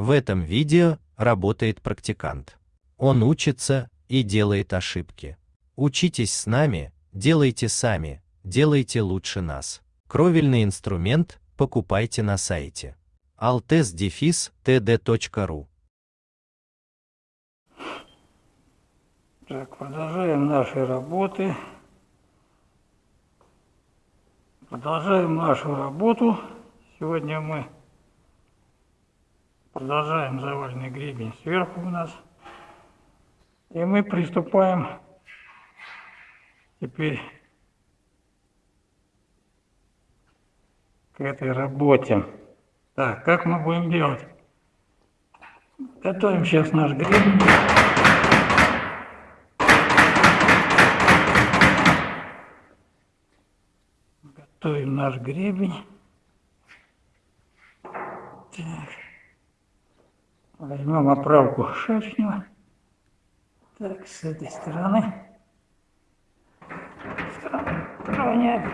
В этом видео работает практикант. Он учится и делает ошибки. Учитесь с нами, делайте сами, делайте лучше нас. Кровельный инструмент покупайте на сайте altes-td.ru Так, продолжаем наши работы. Продолжаем нашу работу. Сегодня мы продолжаем заваленный гребень сверху у нас. И мы приступаем теперь к этой работе. Так, как мы будем делать? Готовим сейчас наш гребень. Готовим наш гребень. Так. Возьмем оправку шерстнего. Так, с этой стороны. Уплотняем.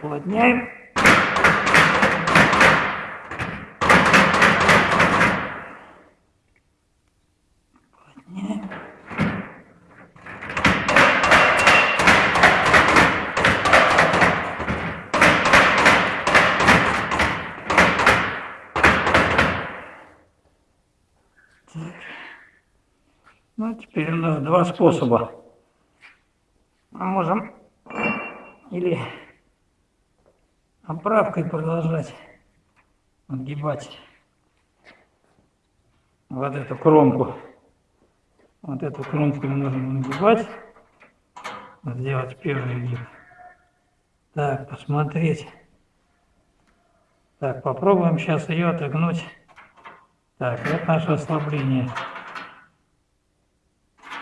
Уплотняем. Так. Ну, теперь у нас два способа. Мы можем или оправкой продолжать отгибать вот эту кромку. Вот эту кромку мы можем нагибать. Сделать первый гиб. Так, посмотреть. Так, попробуем сейчас ее отогнуть. Так, вот наше ослабление.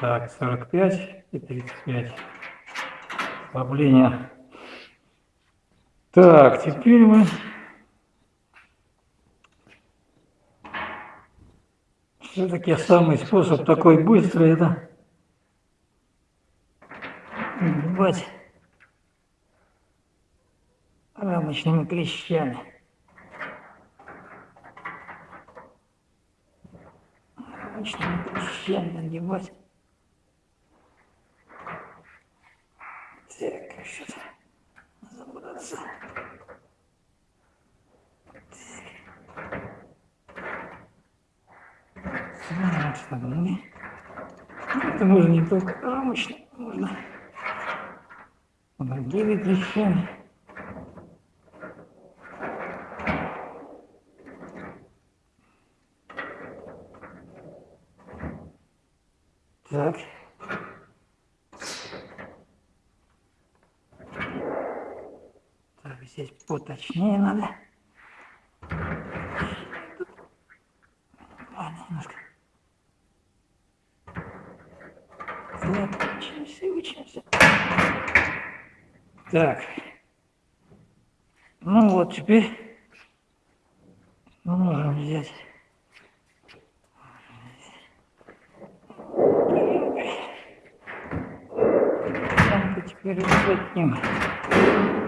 Так, 45 и 35. Ослабление. Так, теперь мы все-таки самый способ такой быстрый это нагибать рамочными клещами. Рамочными клещами нагибать. Так, что-то забраться. Так, согнули. Это можно не только рамочно, можно другими клещами. Так. Так, здесь поточнее надо. Ладно, немножко. Так, учимся, учимся. Так. Ну вот, теперь мы можем взять теперь уплотним. Так,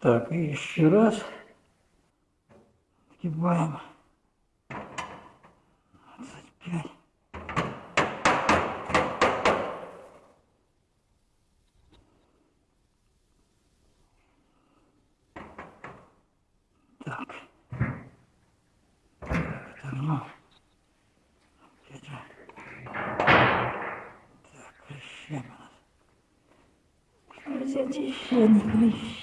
Так, и еще раз. Сгибаем. 25. Так. Отогнул. Опять же. Так, еще раз. Взять еще не клещ.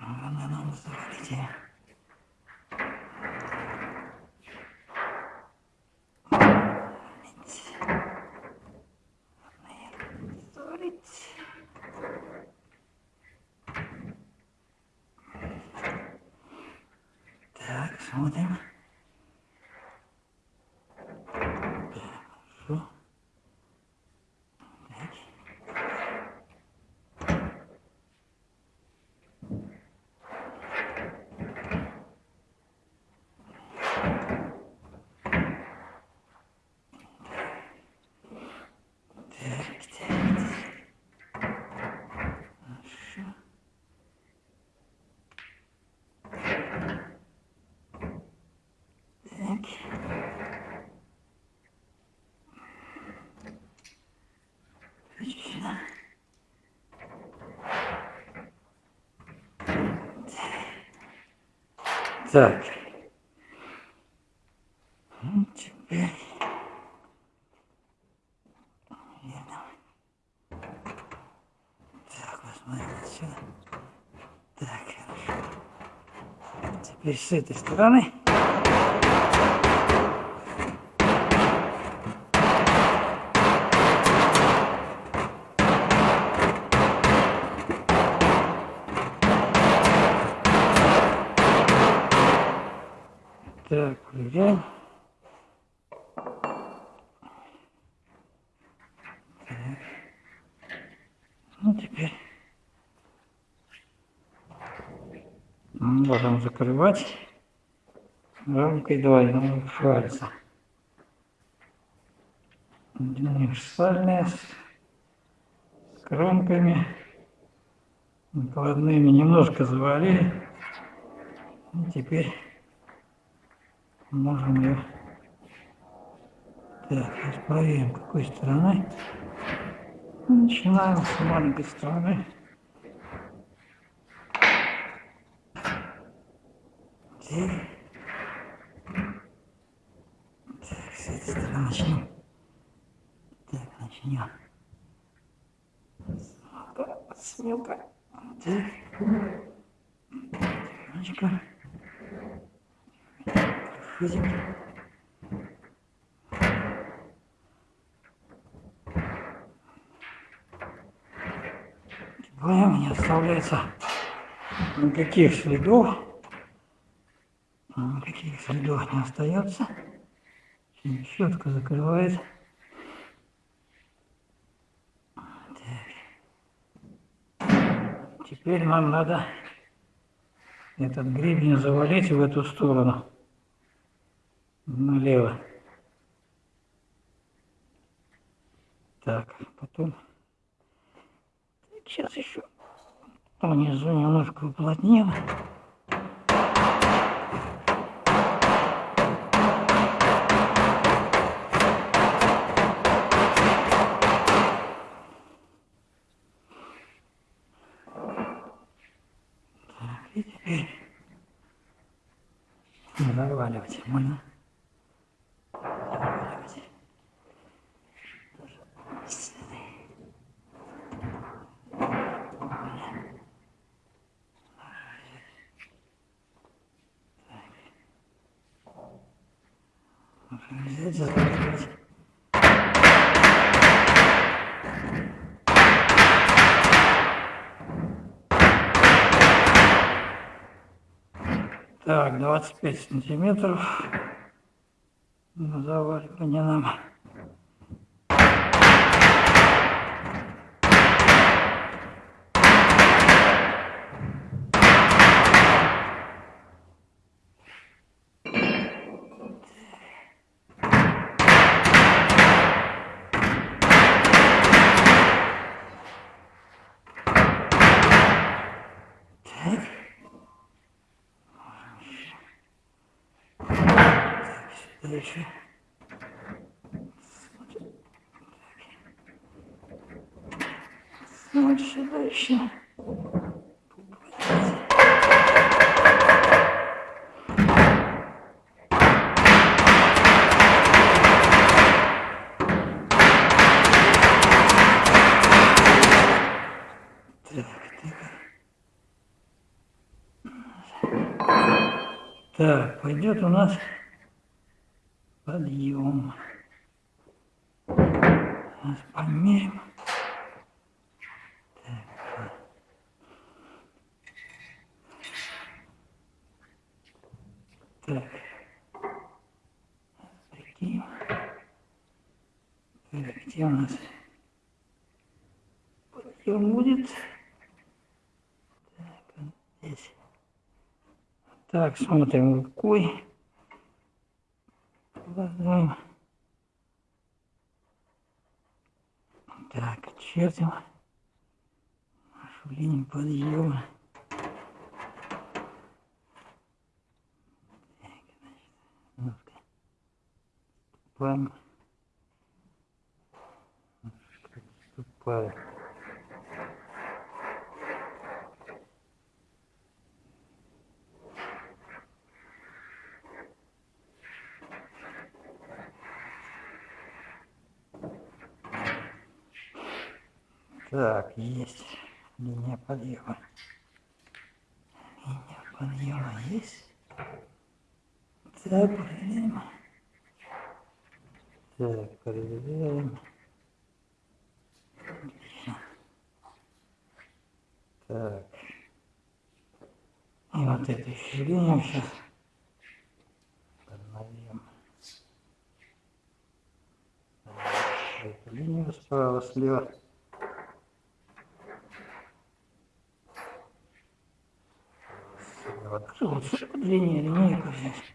Главное нам завалить ее. Завалить. Так, смотрим. Так, хорошо. Так. Так, так, так. Хорошо. Так. Отлично. Так. Ну, теперь... Верно. Так, посмотрим отсюда. Так, хорошо. Теперь с этой стороны. Так, проверяем. Ну, теперь можем закрывать рамкой двойного фальца. Универсальная с кромками накладными немножко завалили. И теперь ее так, сейчас проверим, какой стороной. Начинаем с маленькой стороны. Так. Так, с этой стороны начнем. Так, начнем. Смелка, смелка. Так. Тихонечко. Проходим. Вдвоем не оставляется никаких следов. Никаких следов не остается. Четко закрывает. Теперь нам надо этот гребень завалить в эту сторону. Налево. Так, потом Сейчас еще внизу немножко уплотним. И теперь заваливать можно. Так, 25 сантиметров. Ну, заваривание нам. Дальше. Дальше, дальше. Так. Так, пойдет у нас подъем. Сейчас померим. Так. Так. Так, где у нас подъем будет? Так, здесь. Так, смотрим рукой. Продолжаем. Так, чертим линию подъема. Так, значит, немножко ступаем. Немножко Так, есть линия подъема. Линия подъема есть. Так, проверяем. Так, проверяем. Так. И вот эту еще линию сейчас обновим. Эту линию справа, слева. Вот лучше длиннее линейку взять.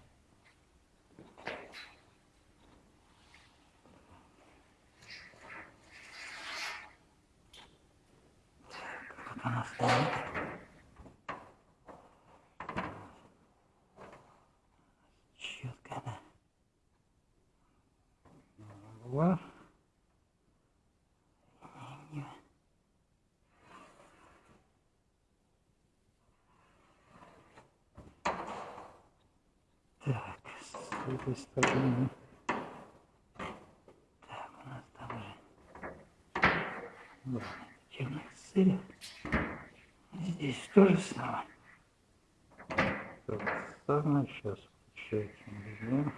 Так, вот она стоит. Четко, да. Была. Линия. Так, с этой стороны. Так, у нас там же вот, черных сырьев. Здесь то же самое. То же самое. Сейчас получается возьмем.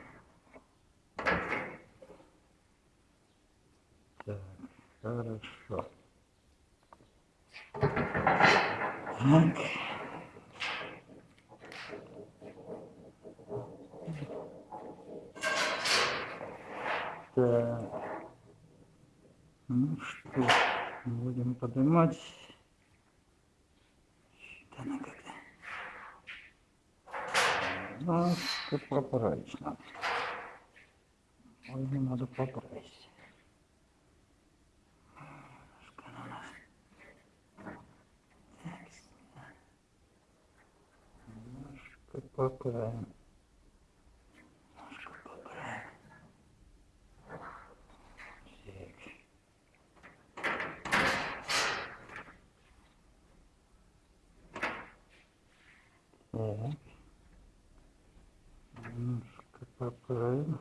Так, хорошо. Так. Так. Ну что, будем поднимать. Да она как-то. Ну, тут поправить надо. Ой, не надо поправить. Поправим. Немножко поправим. Так. Так. Немножко поправим.